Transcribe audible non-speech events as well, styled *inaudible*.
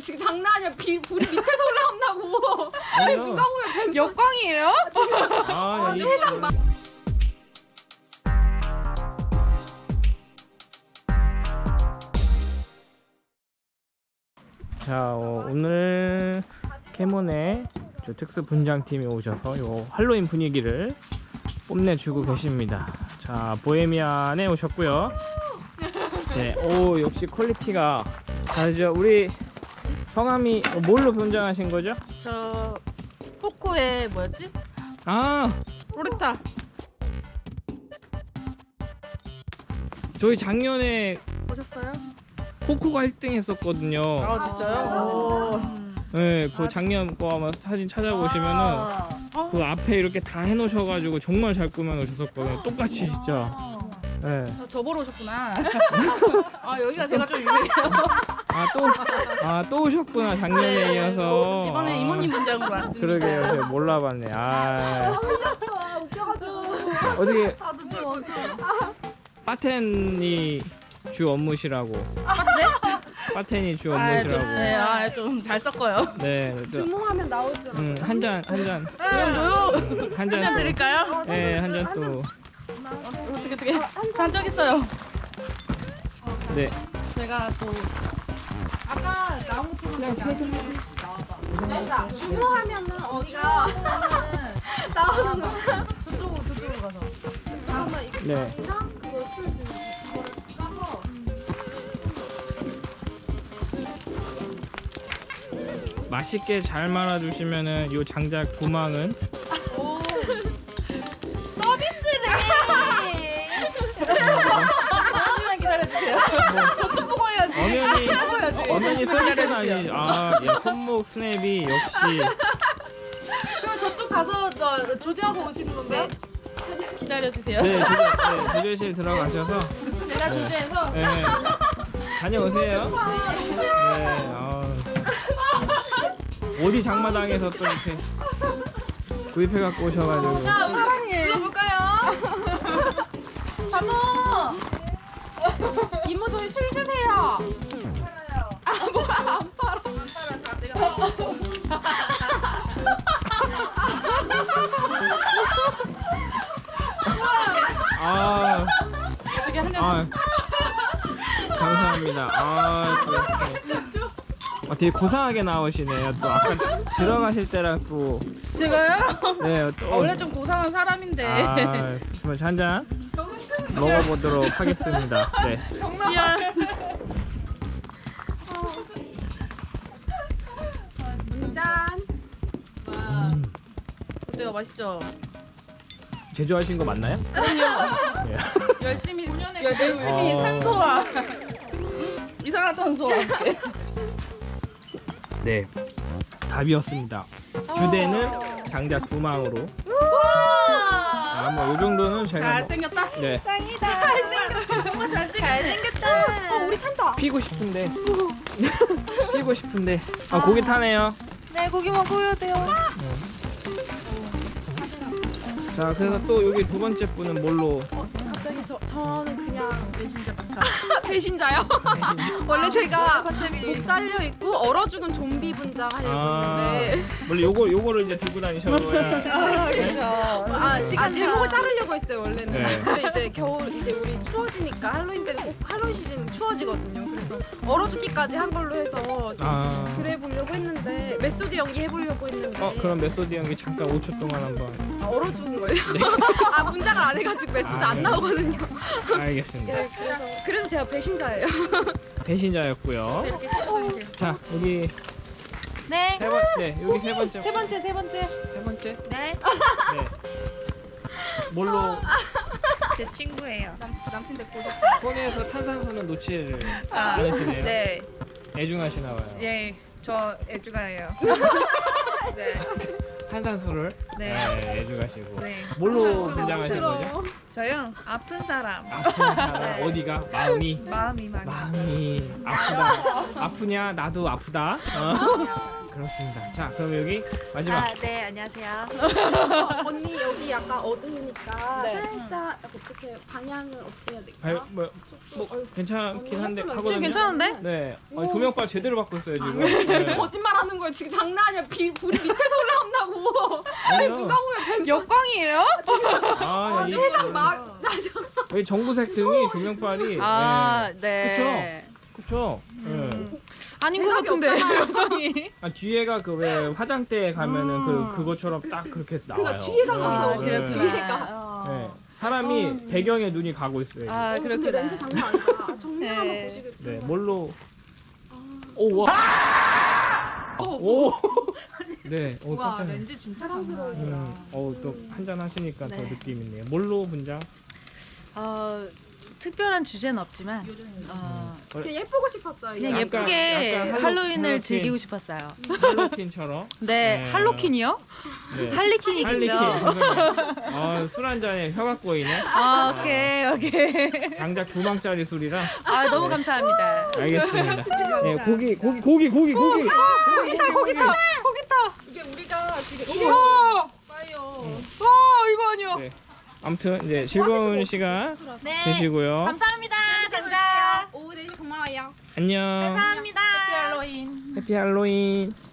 지금 장난 아니야. 비, 불이 밑에서 올라온다고. *laughs* 지금 누가 보면 뱀 역광이에요? 아, 이, 세상 막. 자 어, 오늘 캐몬의 저 특수 분장팀이 오셔서 요 할로윈 분위기를 뽐내주고 계십니다. 자 보헤미안에 오셨고요. 네, 오 역시 quality가 다르죠. 우리 성함이 어, 뭘로 분장하신 거죠? 저 코코의 뭐였지? 아 로레타. 저희 작년에 보셨어요? 코코가 1등 했었거든요. 아 진짜요? 오. 네, 그 작년 거 아마 사진 찾아보시면은 아. 그 앞에 이렇게 다 해놓으셔가지고 정말 잘 꾸며놓으셨거든요. 똑같이 진짜. 네. 아, 저 보러 오셨구나. *laughs* 아 여기가 제가 좀 유명해요. 아 또, 아 또 오셨구나 작년에 네. 이어서. 이번에 아, 이모님 분장으로 왔습니다. 그러게요, 제가 몰라봤네. 아. 어떻게 파텐이 주 업무시라고. 네? 파텐이 주 아, 좀, 업무시라고. 네, 아, 좀 잘 섞어요. 네. 또, 주모하면 나오죠. 음, 한 잔, 한 잔, 조용 조용. 한 잔. 또. 드릴까요? 네, 한 잔 또. 어떻게 어떻게? 잔적 있어요. 네. 제가 또 주모하면은 어디가 *laughs* 나오는 거. 저쪽으로 저쪽으로 가서. 잠깐만 이거 네. 그거 술 까서 맛있게 잘 말아주시면은 요 장작 구망은 엄연히 서비스는 아니 아 예, 손목 스냅이 역시 그럼 저쪽 가서 어, 조제하고 오시는 건가요? 기다려주세요. 네 조조, 네, 조조실 들어가셔서 제가 네. 조제해서 네, 다녀오세요. 네. 아. 어디 장마당에서 또 이렇게 구입해 갖고 오셔가지고 사랑해. 불러볼까요? *laughs* 잠모. 이모 저희 술 주세요. 아 뭐야 안 팔아. 아, 어떻게 한 잔. 아 감사합니다. 아, 또 이렇게. 아, 되게 고상하게 나오시네요. 또 아까 들어가실 때랑 또 제가요? 네, 또 원래 좀 고상한 사람인데. 아, 한잔 먹어보도록 하겠습니다. 네. 짠. 어때요? 맛있죠? 제조하신 거 맞나요? 그럼요. 예. *laughs* 열심히 열, 열심히 어. 산소와 이산화탄소와 함께. 네. 답이었습니다. 주대는 장작 구망으로. 아, 뭐, 요 정도는 제가. 뭐, 잘생겼다. 네. 짱이다. 잘생겼다. 정말 잘생겼다. 잘생겼다. 어, 우리 탄다. 피고 싶은데. *laughs* 피고 싶은데. 아, 고기 타네요. 네, 고기 먹어야 돼요. 자, 그래서 또 여기 두 번째 분은 뭘로? 갑자기 저 저는 그냥 배신자 박하. *laughs* 배신자요. 원래 제가 목 잘려 있고 얼어 죽은 좀비 분장 하려고 아, 했는데 원래 요거, 요거를 이제 들고 다니셔야. *laughs* 아, 그렇죠. 아, 아 제 목을 자르려고 했어요 원래는. 네. 근데 이제 겨울 이제 우리 추워지니까 할로윈 때는 꼭 할로윈 시즌 추워지거든요. 그래서 얼어 죽기까지 한 걸로 해서 좀 아. 그래 보려고 했는데 method 연기 해보려고 했는데 어, 그럼 method 연기 잠깐 5초 동안 한번. 아, 얼어 죽은 거예요. *laughs* 아 분장을 안 해가지고 method 아, 안 네. 나오거든요. 알겠습니다. 네, 그래서 그래서 제가 배신자예요. 배신자였고요. 자, 여기 네. 세 번, 네, 여기 세 번째. 세 번째 세 번째. 세 번째. 네. 네. 뭘로 제 친구예요. 남친 데리고 손에서 탄산수는 놓지를 아, 않으시네요. 네, 애중하시나 봐요. 예, 저 애주가예요. *laughs* 네, 탄산수를 네. 네, 해주가시고. 네. 뭘로 분장하신 거죠? 저요? 아픈 사람. 아픈 사람. 네. 어디가? 마음이? 마음이 많이 마음이 아프다. 아프냐? 나도 아프다. 어. 그렇습니다 자 그럼 여기 마지막 아, 네, 안녕하세요. *laughs* 언니 여기 약간 어두우니까 네. 살짝 어떻게 방향을 어떻게 해야 될까? 발, 뭐, 뭐 괜찮긴 한데 하거든요 괜찮은데? 네 아니, 조명빨 제대로 받고 있어요 지금 네. 거짓말하는 거예요. 지금 장난 아니야. 비, 불이 밑에서 올라온다고. 지금 누가 보면 뱀 역광이에요? 아, 이, 세상 막 나죠. 여기 정부색 등이 조명빨이 아, 네. 네. 그쵸 네. 아닌 것 같은데. 표정이. *laughs* 아, 뒤에가 그 왜 화장대에 가면은 음. 그 그것처럼 딱 그렇게 나와요. 그러니까 뒤에가 네. 가서 네. 그렇구나. 뒤에가. 네. 사람이 배경에 눈이 가고 있어요. 아, 어, 그렇구나. 렌즈 장난 아니다. 아, *laughs* 정면 네. 한번 보시겠어요? 네, 뭘로? 오, 와. 오. *laughs* 네, 오, 와, 깜짝이야. 렌즈 진짜. 장난 아니다. 음, 어, 또 한 잔 하시니까 더 네. 느낌 있네요. 뭘로 분장? 어, 특별한 주제는 없지만 어, 그냥 예쁘고 싶었어요. 그냥 약간- 예쁘게 약간 할로- 할로윈을 할로윈. 즐기고 싶었어요. 할로퀸처럼. 네, 네. 할로퀸이요? 네. 할리퀸이겠죠. 할리퀸. 아, 술한 잔에 혀가 꼬이네. 아, 오케이, 오케이. 장작 두 방짜리 술이라. 아, 너무 감사합니다. 알겠습니다. 네, *laughs* 고기, 고기, 고기, 고기, 고기. 고기 있다, 고기 있다. 이게 우리가 지금 이게 와, 봐요. 와, 이거 아니야. 네. 아무튼 이제 즐거운 시간 네. 되시고요. 감사합니다. 장자. 오후 4시 고마워요. 안녕. 감사합니다. 할로윈. 해피 할로윈.